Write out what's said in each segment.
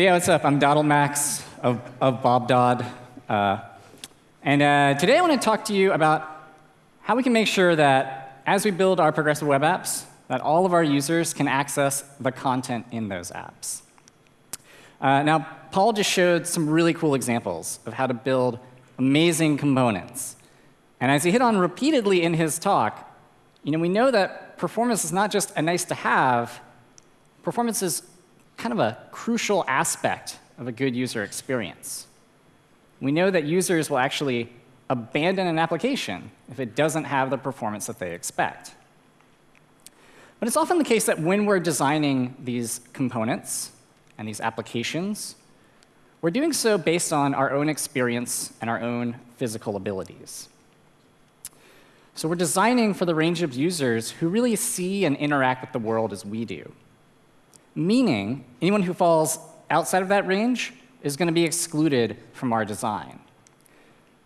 So yeah, what's up? I'm Doddlemax of, of Bob Dodd. Uh, and uh, today I want to talk to you about how we can make sure that as we build our progressive web apps, that all of our users can access the content in those apps. Uh, now, Paul just showed some really cool examples of how to build amazing components. And as he hit on repeatedly in his talk, you know, we know that performance is not just a nice to have, performance is kind of a crucial aspect of a good user experience. We know that users will actually abandon an application if it doesn't have the performance that they expect. But it's often the case that when we're designing these components and these applications, we're doing so based on our own experience and our own physical abilities. So we're designing for the range of users who really see and interact with the world as we do meaning anyone who falls outside of that range is going to be excluded from our design.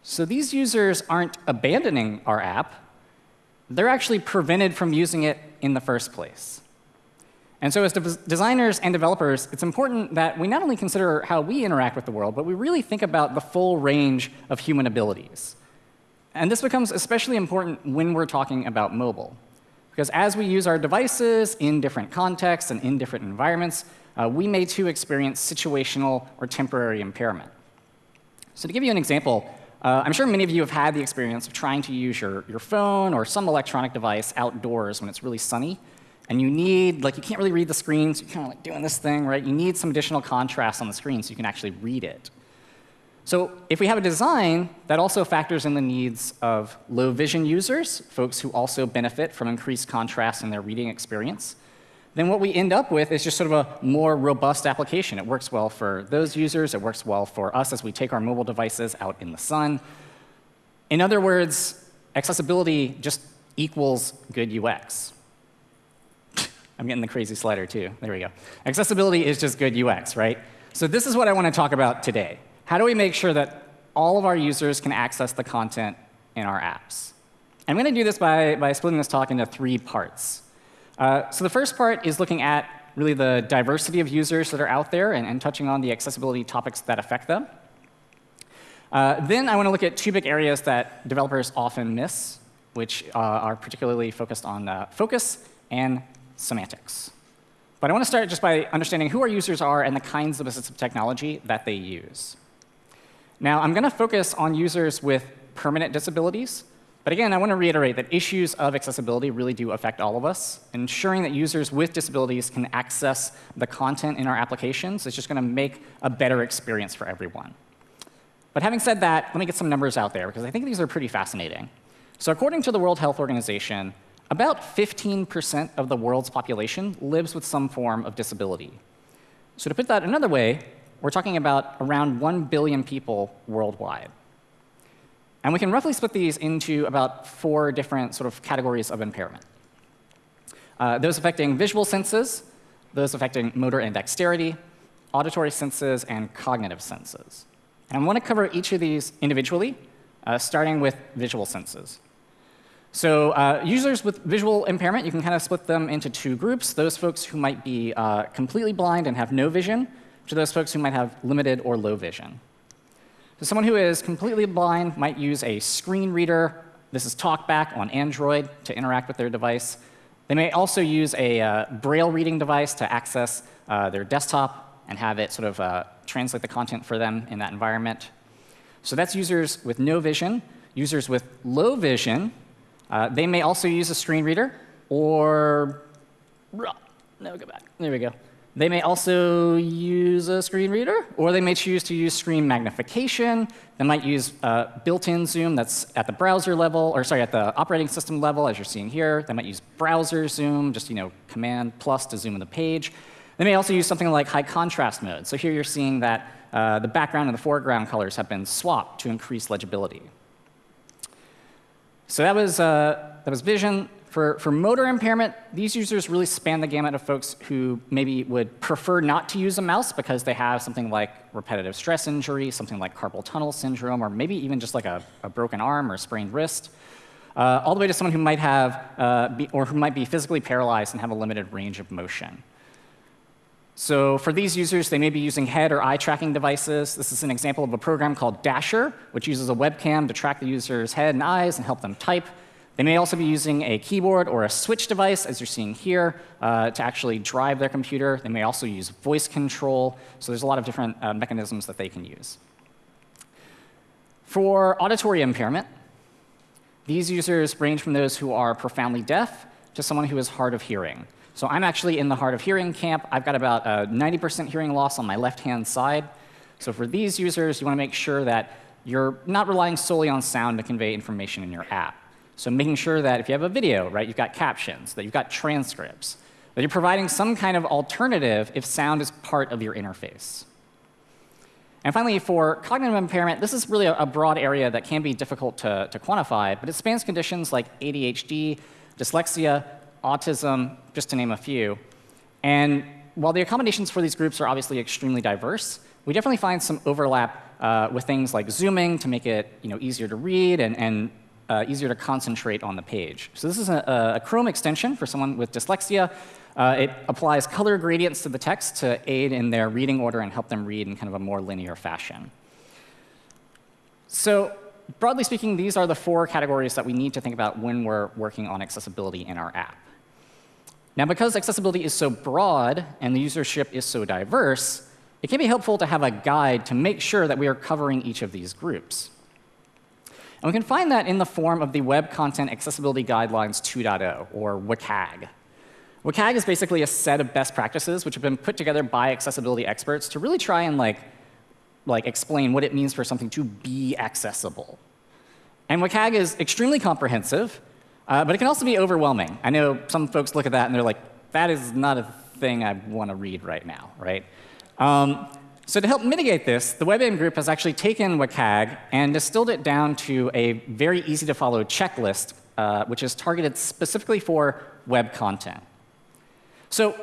So these users aren't abandoning our app. They're actually prevented from using it in the first place. And so as de designers and developers, it's important that we not only consider how we interact with the world, but we really think about the full range of human abilities. And this becomes especially important when we're talking about mobile. Because as we use our devices in different contexts and in different environments, uh, we may too experience situational or temporary impairment. So to give you an example, uh, I'm sure many of you have had the experience of trying to use your, your phone or some electronic device outdoors when it's really sunny. And you need, like, you can't really read the screen, so you're kind of like doing this thing, right? You need some additional contrast on the screen so you can actually read it. So if we have a design that also factors in the needs of low vision users, folks who also benefit from increased contrast in their reading experience, then what we end up with is just sort of a more robust application. It works well for those users. It works well for us as we take our mobile devices out in the sun. In other words, accessibility just equals good UX. I'm getting the crazy slider, too. There we go. Accessibility is just good UX, right? So this is what I want to talk about today. How do we make sure that all of our users can access the content in our apps? I'm going to do this by, by splitting this talk into three parts. Uh, so the first part is looking at really the diversity of users that are out there and, and touching on the accessibility topics that affect them. Uh, then I want to look at two big areas that developers often miss, which uh, are particularly focused on uh, focus and semantics. But I want to start just by understanding who our users are and the kinds of assistive technology that they use. Now, I'm going to focus on users with permanent disabilities. But again, I want to reiterate that issues of accessibility really do affect all of us. Ensuring that users with disabilities can access the content in our applications is just going to make a better experience for everyone. But having said that, let me get some numbers out there, because I think these are pretty fascinating. So according to the World Health Organization, about 15% of the world's population lives with some form of disability. So to put that another way, we're talking about around 1 billion people worldwide. And we can roughly split these into about four different sort of categories of impairment. Uh, those affecting visual senses, those affecting motor and dexterity, auditory senses, and cognitive senses. And I want to cover each of these individually, uh, starting with visual senses. So uh, users with visual impairment, you can kind of split them into two groups. Those folks who might be uh, completely blind and have no vision, to those folks who might have limited or low vision. So someone who is completely blind might use a screen reader. This is TalkBack on Android to interact with their device. They may also use a uh, braille reading device to access uh, their desktop and have it sort of uh, translate the content for them in that environment. So that's users with no vision. Users with low vision, uh, they may also use a screen reader or no, go back. There we go. They may also use a screen reader, or they may choose to use screen magnification. They might use uh, built-in zoom that's at the browser level, or sorry, at the operating system level, as you're seeing here. They might use browser zoom, just you know, command plus to zoom in the page. They may also use something like high contrast mode. So here you're seeing that uh, the background and the foreground colors have been swapped to increase legibility. So that was, uh, that was vision. For, for motor impairment, these users really span the gamut of folks who maybe would prefer not to use a mouse because they have something like repetitive stress injury, something like carpal tunnel syndrome, or maybe even just like a, a broken arm or sprained wrist, uh, all the way to someone who might have, uh, be, or who might be physically paralyzed and have a limited range of motion. So for these users, they may be using head or eye tracking devices. This is an example of a program called Dasher, which uses a webcam to track the user's head and eyes and help them type. They may also be using a keyboard or a switch device, as you're seeing here, uh, to actually drive their computer. They may also use voice control. So there's a lot of different uh, mechanisms that they can use. For auditory impairment, these users range from those who are profoundly deaf to someone who is hard of hearing. So I'm actually in the hard of hearing camp. I've got about a 90% hearing loss on my left-hand side. So for these users, you want to make sure that you're not relying solely on sound to convey information in your app. So making sure that if you have a video, right, you've got captions, that you've got transcripts, that you're providing some kind of alternative if sound is part of your interface. And finally, for cognitive impairment, this is really a, broad area that can be difficult to, to quantify, but it spans conditions like ADHD, dyslexia, autism, just to name a few. And while the accommodations for these groups are obviously extremely diverse, we definitely find some overlap uh, with things like zooming to make it you know, easier to read and, and uh, easier to concentrate on the page. So this is a, a Chrome extension for someone with dyslexia. Uh, it applies color gradients to the text to aid in their reading order and help them read in kind of a more linear fashion. So broadly speaking, these are the four categories that we need to think about when we're working on accessibility in our app. Now, because accessibility is so broad and the usership is so diverse, it can be helpful to have a guide to make sure that we are covering each of these groups. And we can find that in the form of the Web Content Accessibility Guidelines 2.0, or WCAG. WCAG is basically a set of best practices which have been put together by accessibility experts to really try and like, like explain what it means for something to be accessible. And WCAG is extremely comprehensive, uh, but it can also be overwhelming. I know some folks look at that and they're like, that is not a thing I want to read right now, right? Um, so to help mitigate this, the WebAIM group has actually taken WCAG and distilled it down to a very easy to follow checklist, uh, which is targeted specifically for web content. So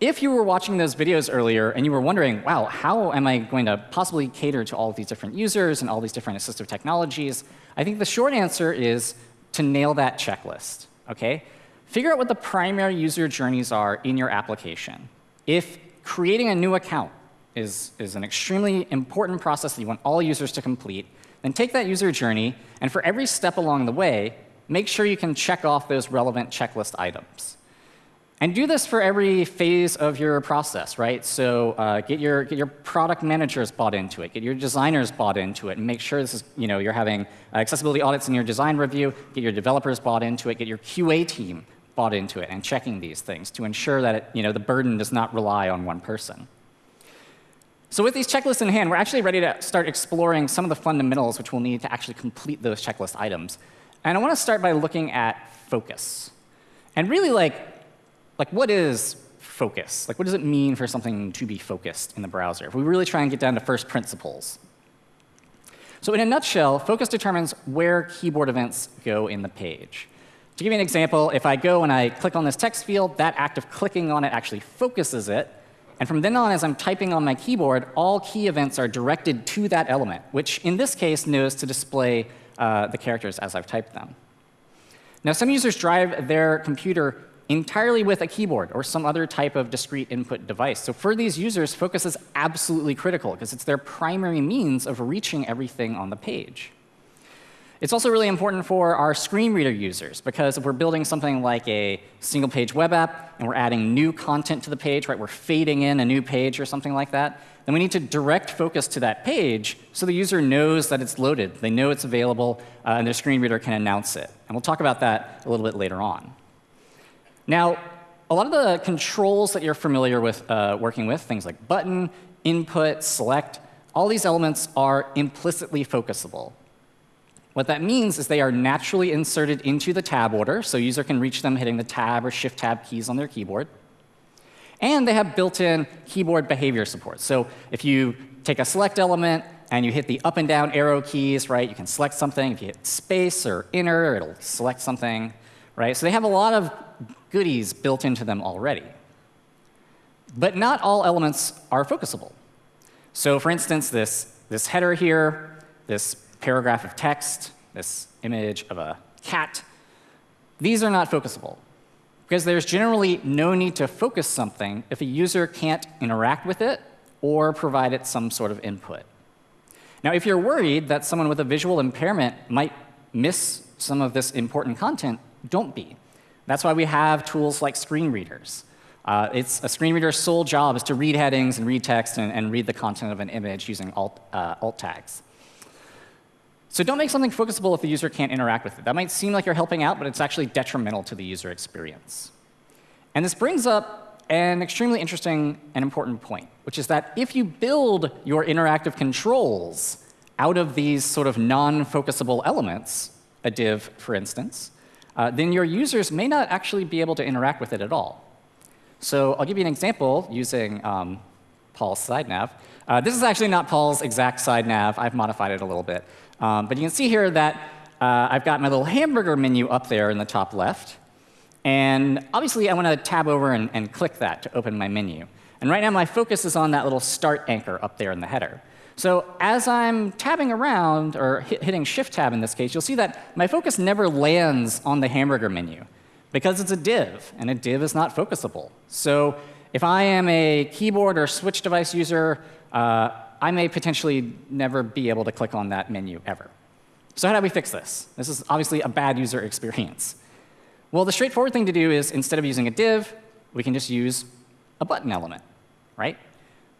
if you were watching those videos earlier and you were wondering, wow, how am I going to possibly cater to all of these different users and all these different assistive technologies, I think the short answer is to nail that checklist, okay? Figure out what the primary user journeys are in your application. If creating a new account is, is an extremely important process that you want all users to complete, then take that user journey, and for every step along the way, make sure you can check off those relevant checklist items. And do this for every phase of your process, right? So uh, get, your, get your product managers bought into it, get your designers bought into it, and make sure this is, you know, you're having accessibility audits in your design review, get your developers bought into it, get your QA team bought into it, and checking these things to ensure that it, you know, the burden does not rely on one person. So with these checklists in hand, we're actually ready to start exploring some of the fundamentals which we'll need to actually complete those checklist items. And I want to start by looking at focus. And really like like what is focus? Like what does it mean for something to be focused in the browser? If we really try and get down to first principles. So in a nutshell, focus determines where keyboard events go in the page. To give you an example, if I go and I click on this text field, that act of clicking on it actually focuses it. And from then on, as I'm typing on my keyboard, all key events are directed to that element, which in this case knows to display uh, the characters as I've typed them. Now, some users drive their computer entirely with a keyboard or some other type of discrete input device. So for these users, focus is absolutely critical because it's their primary means of reaching everything on the page. It's also really important for our screen reader users because if we're building something like a single page web app and we're adding new content to the page, right, we're fading in a new page or something like that, then we need to direct focus to that page so the user knows that it's loaded. They know it's available, uh, and their screen reader can announce it. And we'll talk about that a little bit later on. Now, a lot of the controls that you're familiar with uh, working with, things like button, input, select, all these elements are implicitly focusable. What that means is they are naturally inserted into the tab order, so user can reach them hitting the tab or shift tab keys on their keyboard. And they have built-in keyboard behavior support. So if you take a select element and you hit the up and down arrow keys, right, you can select something. If you hit space or enter, it'll select something, right? So they have a lot of goodies built into them already. But not all elements are focusable. So for instance, this, this header here, this paragraph of text, this image of a cat, these are not focusable. because there's generally no need to focus something if a user can't interact with it or provide it some sort of input. Now, if you're worried that someone with a visual impairment might miss some of this important content, don't be. That's why we have tools like screen readers. Uh, it's a screen reader's sole job is to read headings and read text and, and read the content of an image using alt, uh, alt tags. So don't make something focusable if the user can't interact with it. That might seem like you're helping out, but it's actually detrimental to the user experience. And this brings up an extremely interesting and important point, which is that if you build your interactive controls out of these sort of non-focusable elements, a div, for instance, uh, then your users may not actually be able to interact with it at all. So I'll give you an example using um, Paul's side nav. Uh, this is actually not Paul's exact side nav. I've modified it a little bit. Um, but you can see here that uh, I've got my little hamburger menu up there in the top left. And obviously, I want to tab over and, and click that to open my menu. And right now, my focus is on that little start anchor up there in the header. So as I'm tabbing around, or hit, hitting Shift Tab in this case, you'll see that my focus never lands on the hamburger menu because it's a div, and a div is not focusable. So if I am a keyboard or switch device user, uh, I may potentially never be able to click on that menu ever. So how do we fix this? This is obviously a bad user experience. Well, the straightforward thing to do is instead of using a div, we can just use a button element, right?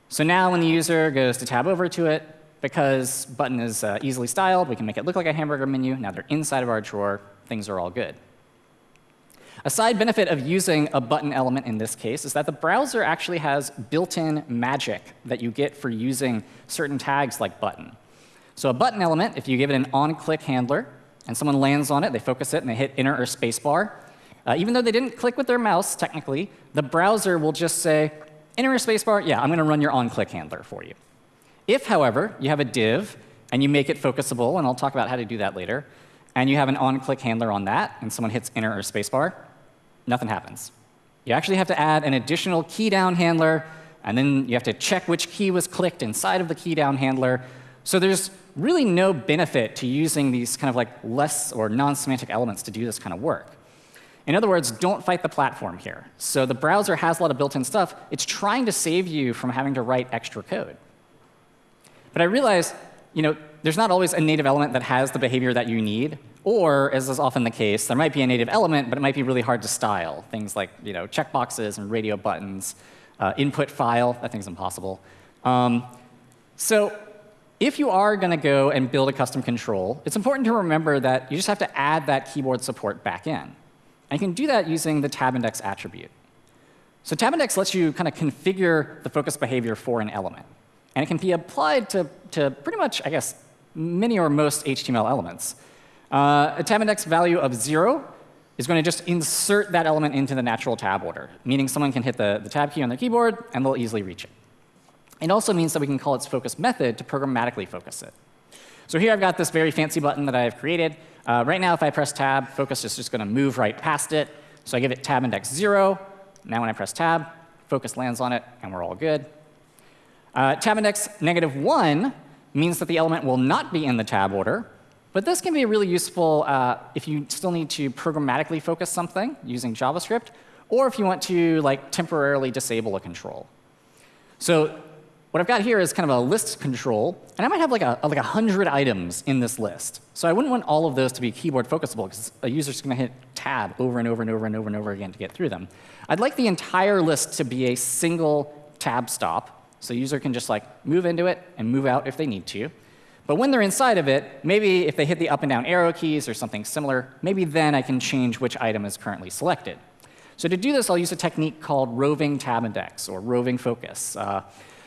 So now when the user goes to tab over to it, because button is uh, easily styled, we can make it look like a hamburger menu. Now they're inside of our drawer. Things are all good. A side benefit of using a button element in this case is that the browser actually has built-in magic that you get for using certain tags like button. So a button element, if you give it an on-click handler, and someone lands on it, they focus it, and they hit enter or spacebar, uh, even though they didn't click with their mouse, technically, the browser will just say, enter or spacebar, yeah, I'm going to run your on-click handler for you. If, however, you have a div, and you make it focusable, and I'll talk about how to do that later, and you have an on-click handler on that, and someone hits enter or spacebar, nothing happens. You actually have to add an additional key down handler, and then you have to check which key was clicked inside of the key down handler. So there's really no benefit to using these kind of like less or non-semantic elements to do this kind of work. In other words, don't fight the platform here. So the browser has a lot of built-in stuff. It's trying to save you from having to write extra code. But I realize, you know, there's not always a native element that has the behavior that you need. Or, as is often the case, there might be a native element, but it might be really hard to style. Things like you know, checkboxes and radio buttons, uh, input file, that thing's impossible. Um, so if you are going to go and build a custom control, it's important to remember that you just have to add that keyboard support back in. And you can do that using the tab index attribute. So tab index lets you kind of configure the focus behavior for an element. And it can be applied to, to pretty much, I guess, many or most HTML elements. Uh, a tab index value of 0 is going to just insert that element into the natural tab order, meaning someone can hit the, the tab key on their keyboard and they'll easily reach it. It also means that we can call its focus method to programmatically focus it. So here I've got this very fancy button that I've created. Uh, right now, if I press tab, focus is just going to move right past it. So I give it tab index 0. Now when I press tab, focus lands on it, and we're all good. Uh, tab index negative 1 means that the element will not be in the tab order, but this can be really useful uh, if you still need to programmatically focus something using JavaScript, or if you want to like temporarily disable a control. So what I've got here is kind of a list control, and I might have like a like a hundred items in this list. So I wouldn't want all of those to be keyboard focusable because a user's going to hit tab over and over and over and over and over again to get through them. I'd like the entire list to be a single tab stop, so user can just like move into it and move out if they need to. But when they're inside of it, maybe if they hit the up and down arrow keys or something similar, maybe then I can change which item is currently selected. So to do this, I'll use a technique called roving tab index or roving focus. Uh,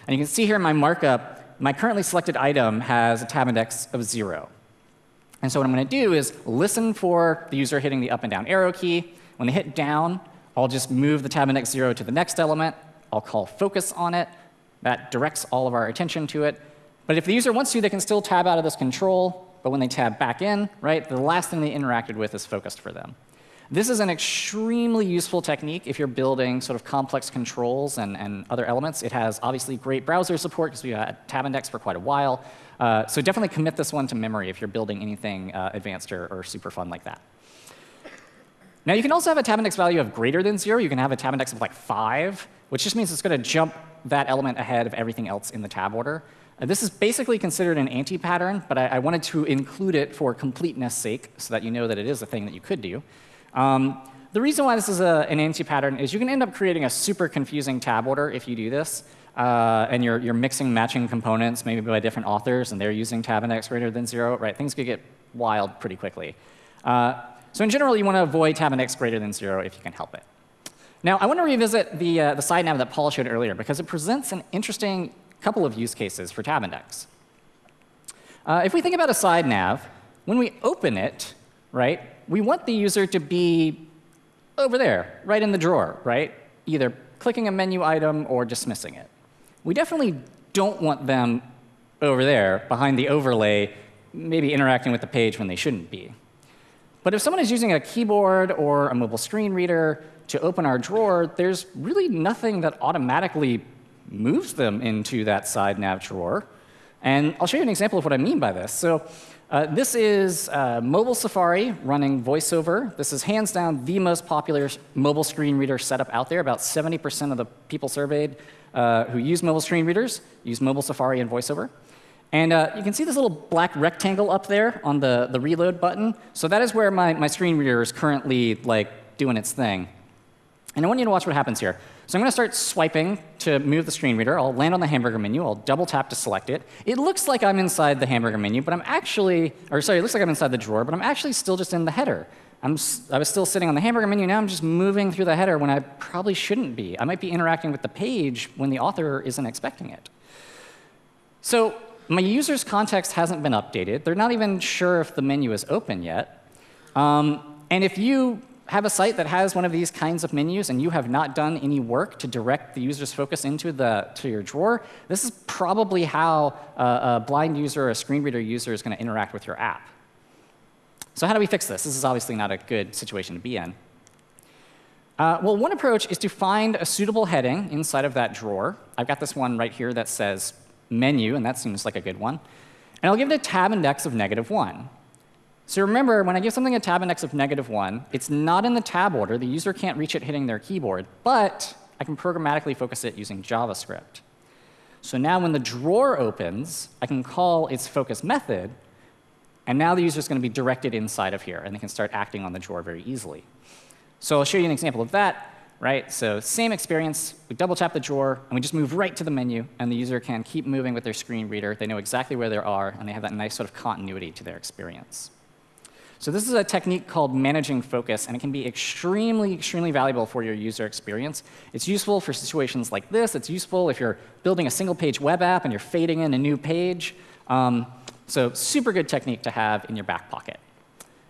and you can see here in my markup, my currently selected item has a tab index of 0. And so what I'm going to do is listen for the user hitting the up and down arrow key. When they hit down, I'll just move the tab index 0 to the next element. I'll call focus on it. That directs all of our attention to it. But if the user wants to, they can still tab out of this control. But when they tab back in, right, the last thing they interacted with is focused for them. This is an extremely useful technique if you're building sort of complex controls and, and other elements. It has obviously great browser support because we had tab index for quite a while. Uh, so definitely commit this one to memory if you're building anything uh, advanced or, or super fun like that. Now, you can also have a tab index value of greater than 0. You can have a tab index of like 5, which just means it's going to jump that element ahead of everything else in the tab order. Uh, this is basically considered an anti-pattern, but I, I, wanted to include it for completeness sake so that you know that it is a thing that you could do. Um, the reason why this is a, an anti-pattern is you can end up creating a super confusing tab order if you do this. Uh, and you're, you're mixing matching components, maybe by different authors, and they're using tab index greater than 0, right? Things could get wild pretty quickly. Uh, so in general, you want to avoid tab index greater than 0 if you can help it. Now, I want to revisit the, uh, the side nav that Paul showed earlier, because it presents an interesting couple of use cases for tab index. Uh, if we think about a side nav, when we open it, right, we want the user to be over there, right in the drawer, right? Either clicking a menu item or dismissing it. We definitely don't want them over there behind the overlay, maybe interacting with the page when they shouldn't be. But if someone is using a keyboard or a mobile screen reader to open our drawer, there's really nothing that automatically moves them into that side nav drawer. And I'll show you an example of what I mean by this. So uh, this is uh, mobile Safari running VoiceOver. This is hands down the most popular mobile screen reader setup out there. About 70% of the people surveyed uh, who use mobile screen readers use mobile Safari and VoiceOver. And uh, you can see this little black rectangle up there on the, the reload button. So that is where my, my screen reader is currently like doing its thing. And I want you to watch what happens here. So I'm going to start swiping to move the screen reader. I'll land on the hamburger menu. I'll double tap to select it. It looks like I'm inside the hamburger menu, but I'm actually, or sorry, it looks like I'm inside the drawer, but I'm actually still just in the header. I'm, I was still sitting on the hamburger menu. Now I'm just moving through the header when I probably shouldn't be. I might be interacting with the page when the author isn't expecting it. So my user's context hasn't been updated. They're not even sure if the menu is open yet. Um, and if you have a site that has one of these kinds of menus and you have not done any work to direct the user's focus into the, to your drawer, this is probably how a, a blind user or a screen reader user is going to interact with your app. So how do we fix this? This is obviously not a good situation to be in. Uh, well, one approach is to find a suitable heading inside of that drawer. I've got this one right here that says menu, and that seems like a good one. And I'll give it a tab index of negative 1. So remember, when I give something a tab index of negative 1, it's not in the tab order. The user can't reach it hitting their keyboard. But I can programmatically focus it using JavaScript. So now when the drawer opens, I can call its focus method. And now the user is going to be directed inside of here. And they can start acting on the drawer very easily. So I'll show you an example of that right? So same experience, we double tap the drawer, and we just move right to the menu, and the user can keep moving with their screen reader. They know exactly where they are, and they have that nice sort of continuity to their experience. So this is a technique called managing focus, and it can be extremely, extremely valuable for your user experience. It's useful for situations like this. It's useful if you're building a single-page web app and you're fading in a new page. Um, so super good technique to have in your back pocket.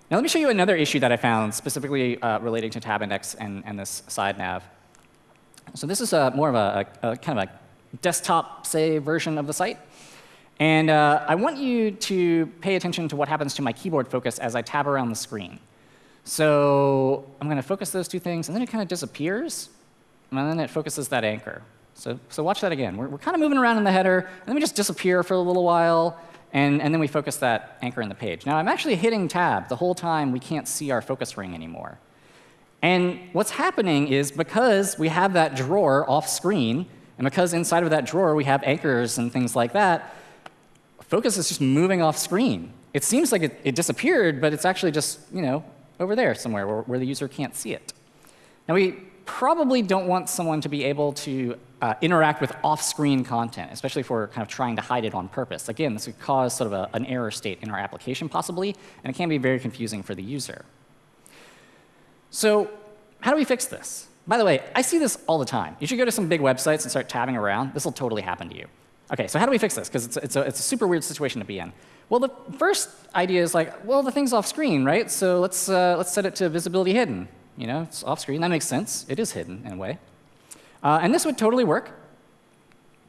Now let me show you another issue that I found specifically uh, relating to tab index and, and, this side nav. So this is a, more of a, a, a, kind of a desktop, say, version of the site. And uh, I want you to pay attention to what happens to my keyboard focus as I tab around the screen. So I'm going to focus those two things, and then it kind of disappears, and then it focuses that anchor. So, so watch that again. We're, we're kind of moving around in the header, and then we just disappear for a little while, and, and then we focus that anchor in the page. Now, I'm actually hitting tab the whole time. We can't see our focus ring anymore. And what's happening is because we have that drawer off screen, and because inside of that drawer we have anchors and things like that, focus is just moving off screen. It seems like it, it disappeared, but it's actually just you know over there somewhere where, where the user can't see it. Now, we probably don't want someone to be able to uh, interact with off-screen content, especially if we're kind of trying to hide it on purpose. Again, this could cause sort of a, an error state in our application possibly, and it can be very confusing for the user. So how do we fix this? By the way, I see this all the time. You should go to some big websites and start tabbing around. This will totally happen to you. OK, so how do we fix this? Because it's, it's, it's, a super weird situation to be in. Well, the first idea is like, well, the thing's off screen, right? So let's, uh, let's set it to visibility hidden. You know, it's off screen. That makes sense. It is hidden in a way. Uh, and this would totally work.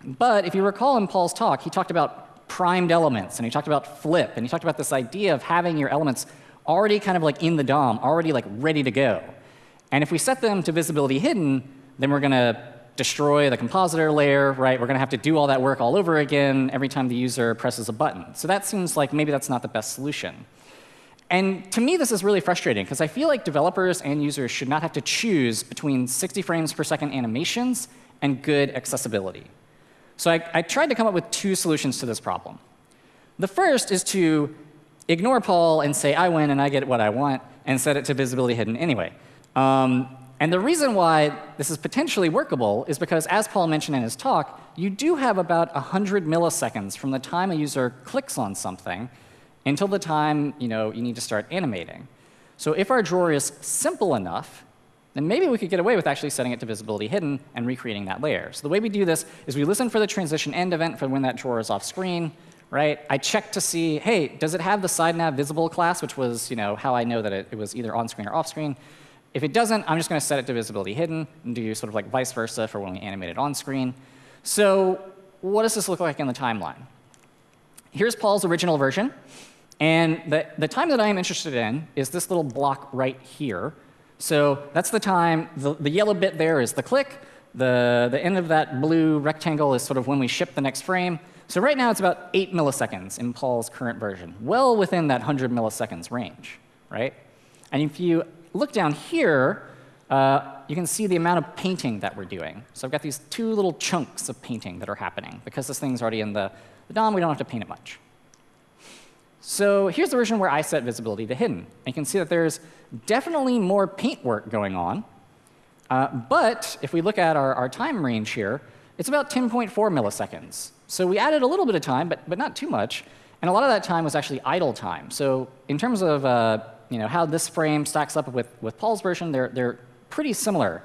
But if you recall in Paul's talk, he talked about primed elements, and he talked about flip, and he talked about this idea of having your elements already kind of like in the DOM, already like ready to go. And if we set them to visibility hidden, then we're going to destroy the compositor layer, right? We're going to have to do all that work all over again every time the user presses a button. So that seems like maybe that's not the best solution. And to me, this is really frustrating because I feel like developers and users should not have to choose between 60 frames per second animations and good accessibility. So I, I tried to come up with two solutions to this problem. The first is to ignore Paul and say, I win and I get what I want, and set it to visibility hidden anyway. Um, and the reason why this is potentially workable is because, as Paul mentioned in his talk, you do have about 100 milliseconds from the time a user clicks on something until the time you, know, you need to start animating. So if our drawer is simple enough, then maybe we could get away with actually setting it to visibility hidden and recreating that layer. So the way we do this is we listen for the transition end event for when that drawer is off screen, right? I check to see, hey, does it have the side nav visible class, which was you know, how I know that it, it was either on screen or off screen. If it doesn't, I'm just going to set it to visibility hidden and do sort of like vice versa for when we animate it on screen. So what does this look like in the timeline? Here's Paul's original version. And the, the time that I am interested in is this little block right here. So that's the time, the, the yellow bit there is the click. The, the end of that blue rectangle is sort of when we ship the next frame. So right now it's about 8 milliseconds in Paul's current version, well within that 100 milliseconds range, right? And if you look down here, uh, you can see the amount of painting that we're doing. So I've got these two little chunks of painting that are happening. Because this thing's already in the, the DOM, we don't have to paint it much. So here's the version where I set visibility to hidden. And you can see that there's definitely more paint work going on. Uh, but if we look at our, our time range here, it's about 10.4 milliseconds. So we added a little bit of time, but, but not too much. And a lot of that time was actually idle time. So in terms of uh, you know, how this frame stacks up with, with Paul's version, they're, they're pretty similar.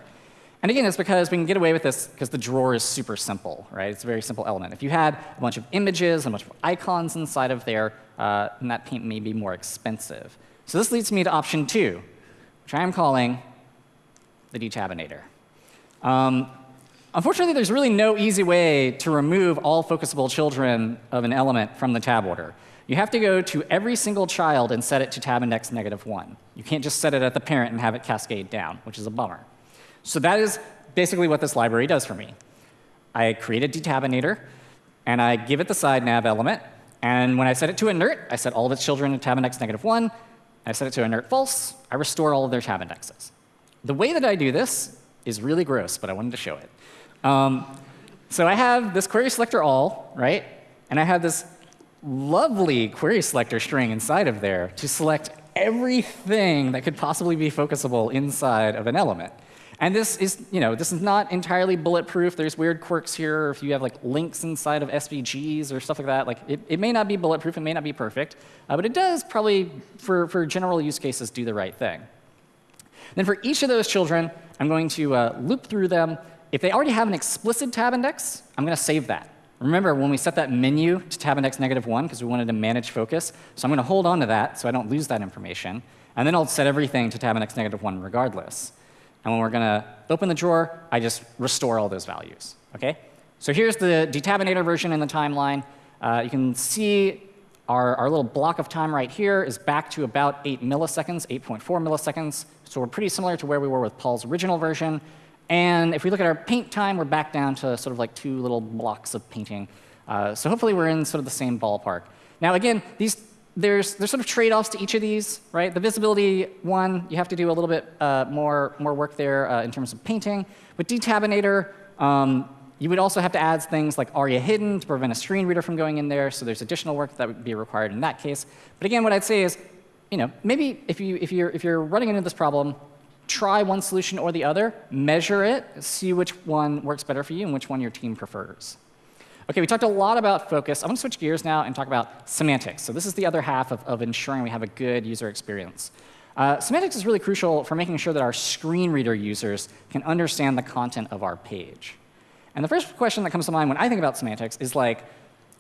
And again, it's because we can get away with this because the drawer is super simple, right? It's a very simple element. If you had a bunch of images, a bunch of icons inside of there, uh, then that paint may be more expensive. So this leads me to option two, which I am calling the detabinator. Um, unfortunately, there's really no easy way to remove all focusable children of an element from the tab order. You have to go to every single child and set it to tab index negative 1. You can't just set it at the parent and have it cascade down, which is a bummer. So that is basically what this library does for me. I create a detabinator, and I give it the side nav element. And when I set it to inert, I set all of its children to tab index negative 1. I set it to inert false. I restore all of their tab indexes. The way that I do this is really gross, but I wanted to show it. Um, so I have this query selector all, right? And I have this lovely query selector string inside of there to select everything that could possibly be focusable inside of an element. And this is, you know, this is not entirely bulletproof. There's weird quirks here. If you have like links inside of SVGs or stuff like that, like it, it may not be bulletproof, it may not be perfect, uh, but it does probably, for, for general use cases, do the right thing. Then for each of those children, I'm going to uh, loop through them. If they already have an explicit tab index, I'm going to save that. Remember when we set that menu to tab index negative 1 because we wanted to manage focus? So I'm going to hold on to that so I don't lose that information. And then I'll set everything to tab index negative 1 regardless. And when we're going to open the drawer, I just restore all those values. Okay? So here's the detabinator version in the timeline. Uh, you can see our, our little block of time right here is back to about 8 milliseconds, 8.4 milliseconds. So we're pretty similar to where we were with Paul's original version. And if we look at our paint time, we're back down to sort of like two little blocks of painting. Uh, so hopefully we're in sort of the same ballpark. Now again, these there's, there's sort of trade-offs to each of these, right? The visibility one, you have to do a little bit uh, more, more work there uh, in terms of painting. With Detabinator, um, you would also have to add things like ARIA hidden to prevent a screen reader from going in there, so there's additional work that would be required in that case. But again, what I'd say is, you know, maybe if, you, if, you're, if you're running into this problem, try one solution or the other, measure it, see which one works better for you and which one your team prefers. OK, we talked a lot about focus. I want to switch gears now and talk about semantics. So this is the other half of, of ensuring we have a good user experience. Uh, semantics is really crucial for making sure that our screen reader users can understand the content of our page. And the first question that comes to mind when I think about semantics is like,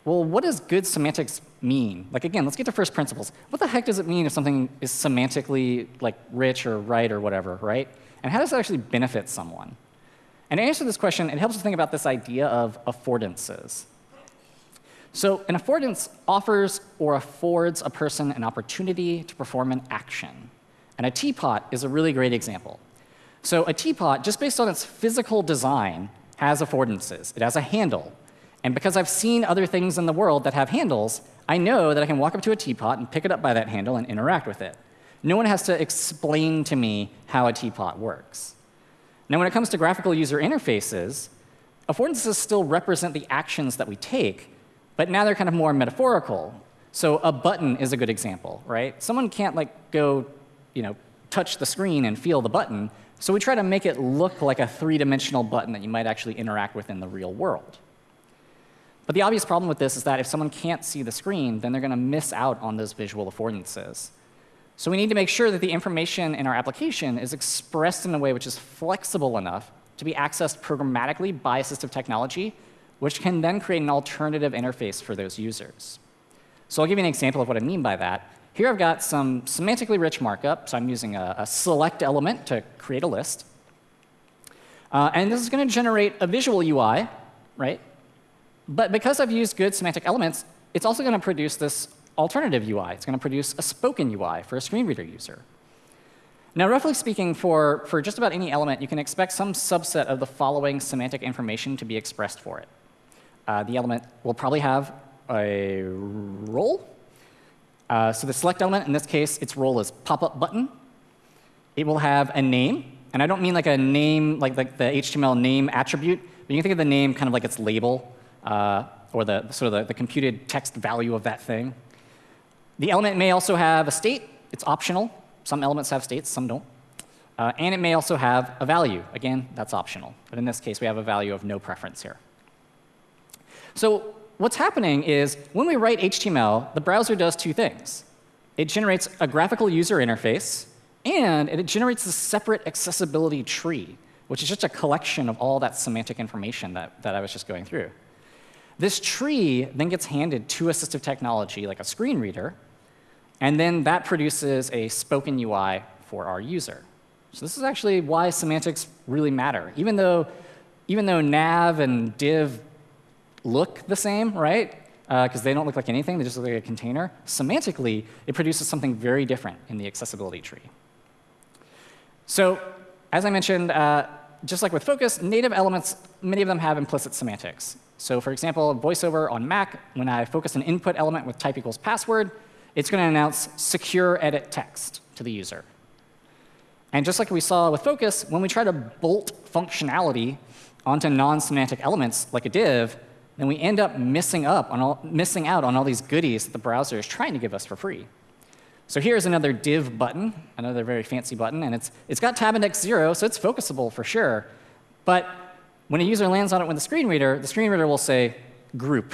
well, what does good semantics mean? Like again, let's get to first principles. What the heck does it mean if something is semantically like rich or right or whatever, right? And how does it actually benefit someone? And to answer this question, it helps to think about this idea of affordances. So an affordance offers or affords a person an opportunity to perform an action. And a teapot is a really great example. So a teapot, just based on its physical design, has affordances. It has a handle. And because I've seen other things in the world that have handles, I know that I can walk up to a teapot and pick it up by that handle and interact with it. No one has to explain to me how a teapot works. Now, when it comes to graphical user interfaces, affordances still represent the actions that we take, but now they're kind of more metaphorical. So a button is a good example, right? Someone can't like go, you know, touch the screen and feel the button, so we try to make it look like a three-dimensional button that you might actually interact with in the real world. But the obvious problem with this is that if someone can't see the screen, then they're going to miss out on those visual affordances. So we need to make sure that the information in our application is expressed in a way which is flexible enough to be accessed programmatically by assistive technology, which can then create an alternative interface for those users. So I'll give you an example of what I mean by that. Here I've got some semantically rich markup. So I'm using a, a select element to create a list. Uh, and this is going to generate a visual UI, right? But because I've used good semantic elements, it's also going to produce this alternative UI. It's going to produce a spoken UI for a screen reader user. Now, roughly speaking, for, for just about any element, you can expect some subset of the following semantic information to be expressed for it. Uh, the element will probably have a role, uh, so the select element, in this case, its role is pop-up button. It will have a name. And I don't mean like a name, like, like the HTML name attribute, but you can think of the name kind of like its label, uh, or the sort of the, the computed text value of that thing. The element may also have a state. It's optional. Some elements have states, some don't. Uh, and it may also have a value. Again, that's optional. But in this case, we have a value of no preference here. So what's happening is when we write HTML, the browser does two things. It generates a graphical user interface, and it generates a separate accessibility tree, which is just a collection of all that semantic information that, that I was just going through. This tree then gets handed to assistive technology, like a screen reader, and then that produces a spoken UI for our user. So this is actually why semantics really matter. Even though, even though nav and div look the same, right? Because uh, they don't look like anything, they just look like a container. Semantically, it produces something very different in the accessibility tree. So as I mentioned, uh, just like with Focus, native elements, many of them have implicit semantics. So for example, VoiceOver on Mac, when I focus an input element with type equals password, it's going to announce secure edit text to the user. And just like we saw with Focus, when we try to bolt functionality onto non-semantic elements like a div, then we end up missing, up on all, missing out on all these goodies that the browser is trying to give us for free. So here's another div button, another very fancy button, and it's, it's got tab index 0, so it's focusable for sure. But when a user lands on it with a screen reader, the screen reader will say group,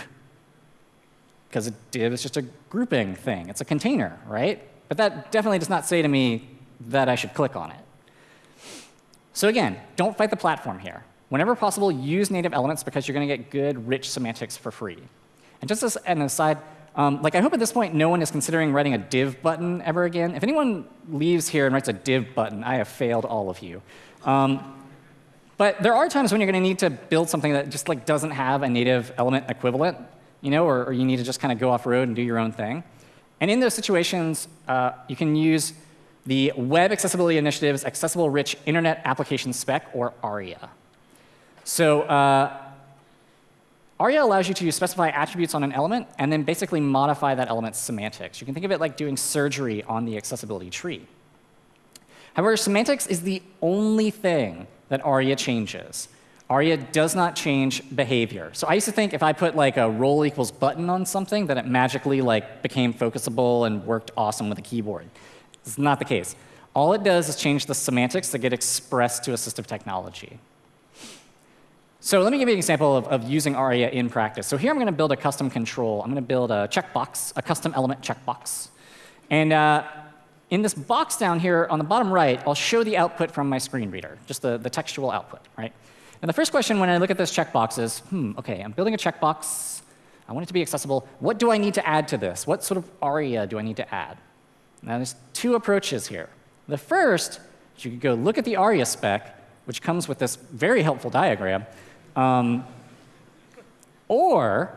because a div is just a grouping thing. It's a container, right? But that definitely does not say to me that I should click on it. So again, don't fight the platform here. Whenever possible, use native elements because you're going to get good, rich semantics for free. And just as an aside, um, like I hope at this point no one is considering writing a div button ever again. If anyone leaves here and writes a div button, I have failed all of you. Um, but there are times when you're going to need to build something that just like doesn't have a native element equivalent, you know, or, or you need to just kind of go off road and do your own thing. And in those situations, uh, you can use the Web Accessibility Initiative's Accessible Rich Internet Application Spec, or ARIA. So uh, ARIA allows you to specify attributes on an element and then basically modify that element's semantics. You can think of it like doing surgery on the accessibility tree. However, semantics is the only thing that ARIA changes. ARIA does not change behavior. So I used to think if I put like a role equals button on something, that it magically like became focusable and worked awesome with a keyboard. Is not the case. All it does is change the semantics that get expressed to assistive technology. So let me give you an example of, of using ARIA in practice. So here I'm going to build a custom control. I'm going to build a checkbox, a custom element checkbox. And uh, in this box down here on the bottom right, I'll show the output from my screen reader, just the, the textual output, right? And the first question when I look at this checkbox is, hmm, OK, I'm building a checkbox. I want it to be accessible. What do I need to add to this? What sort of ARIA do I need to add? Now, there's two approaches here. The first you could go look at the ARIA spec, which comes with this very helpful diagram, um, or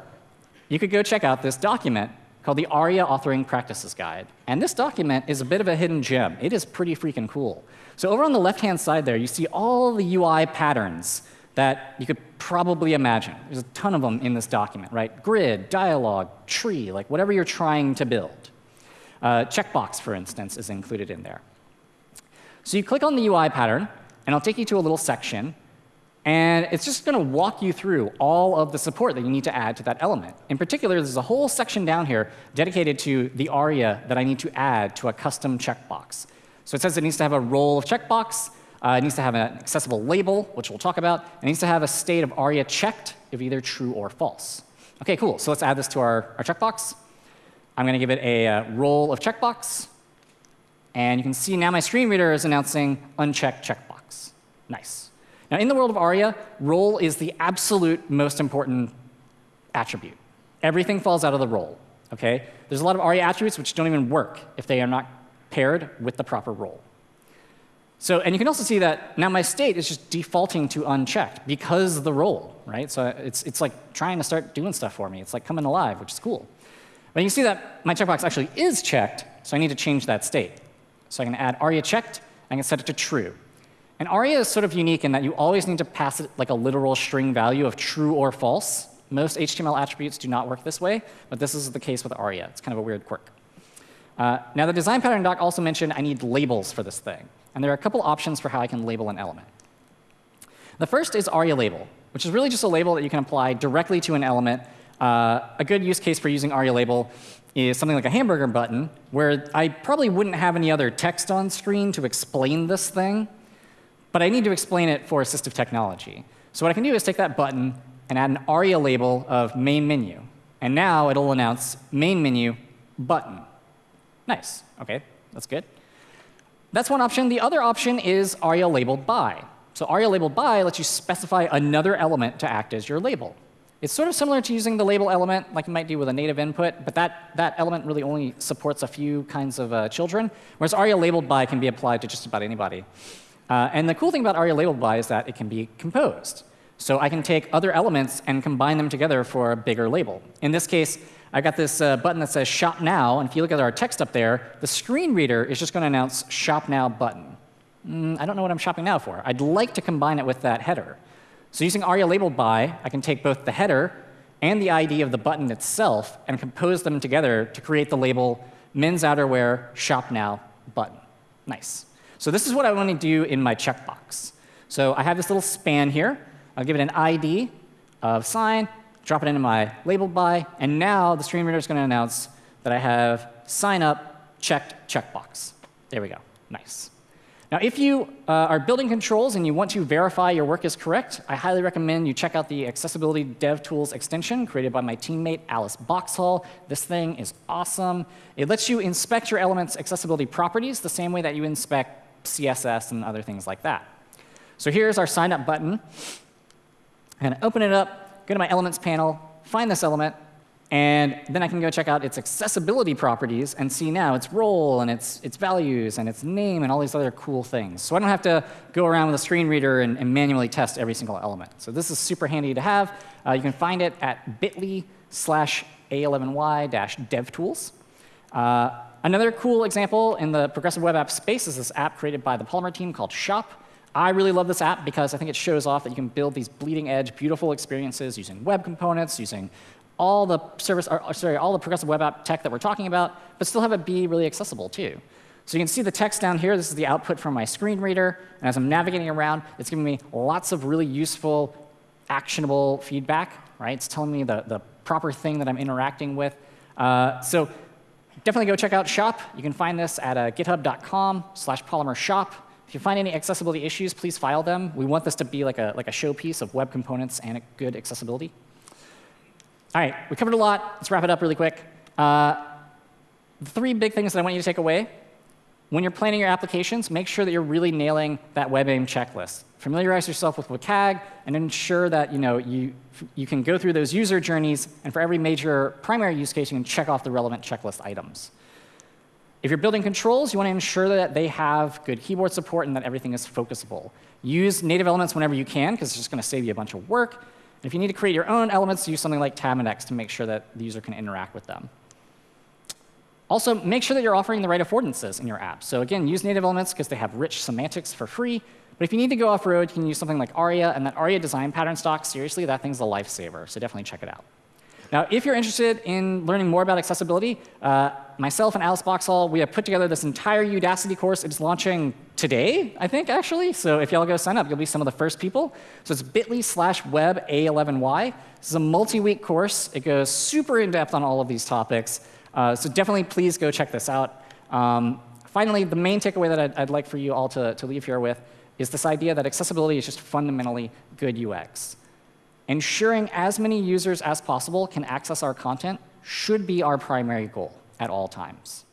you could go check out this document called the ARIA Authoring Practices Guide. And this document is a bit of a hidden gem. It is pretty freaking cool. So over on the left-hand side there, you see all the UI patterns that you could probably imagine. There's a ton of them in this document, right? Grid, dialog, tree, like whatever you're trying to build. Uh, checkbox, for instance, is included in there. So you click on the UI pattern, and I'll take you to a little section. And it's just going to walk you through all of the support that you need to add to that element. In particular, there's a whole section down here dedicated to the ARIA that I need to add to a custom checkbox. So it says it needs to have a role of checkbox, uh, it needs to have an accessible label, which we'll talk about. It needs to have a state of ARIA checked if either true or false. OK, cool. So let's add this to our, our checkbox. I'm going to give it a uh, role of checkbox. And you can see now my screen reader is announcing unchecked checkbox. Nice. Now, in the world of ARIA, role is the absolute most important attribute. Everything falls out of the role. Okay? There's a lot of ARIA attributes which don't even work if they are not paired with the proper role. So, and you can also see that now my state is just defaulting to unchecked because of the role, right? So it's, it's like trying to start doing stuff for me. It's like coming alive, which is cool. But you can see that my checkbox actually is checked, so I need to change that state. So I can add aria checked, and I can set it to true. And aria is sort of unique in that you always need to pass it like a literal string value of true or false. Most HTML attributes do not work this way, but this is the case with aria. It's kind of a weird quirk. Uh, now, the design pattern doc also mentioned I need labels for this thing. And there are a couple options for how I can label an element. The first is ARIA label, which is really just a label that you can apply directly to an element. Uh, a good use case for using ARIA label is something like a hamburger button, where I probably wouldn't have any other text on screen to explain this thing, but I need to explain it for assistive technology. So what I can do is take that button and add an ARIA label of main menu. And now it'll announce main menu button. Nice. OK, that's good. That's one option. The other option is ARIA labeled by. So ARIA labeled by lets you specify another element to act as your label. It's sort of similar to using the label element like you might do with a native input, but that, that element really only supports a few kinds of uh, children, whereas ARIA labeled by can be applied to just about anybody. Uh, and the cool thing about ARIA labeled by is that it can be composed. So I can take other elements and combine them together for a bigger label. In this case, I've got this uh, button that says Shop Now, and if you look at our text up there, the screen reader is just going to announce Shop Now button. Mm, I don't know what I'm shopping now for. I'd like to combine it with that header. So using ARIA labeled by, I can take both the header and the ID of the button itself and compose them together to create the label men's outerwear shop now button. Nice. So this is what I want to do in my checkbox. So I have this little span here. I'll give it an ID of sign, drop it into my label by, and now the screen reader is going to announce that I have sign up checked checkbox. There we go. Nice. Now, if you uh, are building controls and you want to verify your work is correct, I highly recommend you check out the Accessibility DevTools extension created by my teammate Alice Boxhall. This thing is awesome. It lets you inspect your element's accessibility properties the same way that you inspect CSS and other things like that. So here's our sign up button. I'm going to open it up, go to my elements panel, find this element, and then I can go check out its accessibility properties and see now its role and its, its values and its name and all these other cool things. So I don't have to go around with a screen reader and, and manually test every single element. So this is super handy to have. Uh, you can find it at bit.ly slash A11Y dash devtools. Uh, another cool example in the progressive web app space is this app created by the Polymer team called Shop. I really love this app because I think it shows off that you can build these bleeding edge, beautiful experiences using web components, using all the service, or, sorry, all the progressive web app tech that we're talking about, but still have it be really accessible too. So you can see the text down here. This is the output from my screen reader. And as I'm navigating around, it's giving me lots of really useful, actionable feedback. Right? It's telling me the, the proper thing that I'm interacting with. Uh, so definitely go check out Shop. You can find this at uh, github.com slash polymer shop. If you find any accessibility issues, please file them. We want this to be like a, like a showpiece of web components and good accessibility. All right, we covered a lot. Let's wrap it up really quick. Uh, the three big things that I want you to take away. When you're planning your applications, make sure that you're really nailing that WebAIM checklist. Familiarize yourself with WCAG and ensure that you, know, you, you can go through those user journeys, and for every major primary use case, you can check off the relevant checklist items. If you're building controls, you want to ensure that they have good keyboard support and that everything is focusable. Use native elements whenever you can, because it's just going to save you a bunch of work. And if you need to create your own elements, use something like tab index to make sure that the user can interact with them. Also, make sure that you're offering the right affordances in your app. So again, use native elements because they have rich semantics for free, But if you need to go off-road, you can use something like Aria, and that Aria design pattern stock, seriously, that thing's a lifesaver, so definitely check it out. Now, if you're interested in learning more about accessibility, uh, myself and Alice Boxhall, we have put together this entire Udacity course. It's launching today, I think, actually. So if y'all go sign up, you'll be some of the first people. So it's bit.ly slash web A11Y. This is a multi-week course. It goes super in-depth on all of these topics. Uh, so definitely, please go check this out. Um, finally, the main takeaway that I'd, I'd like for you all to, to leave here with is this idea that accessibility is just fundamentally good UX. Ensuring as many users as possible can access our content should be our primary goal at all times.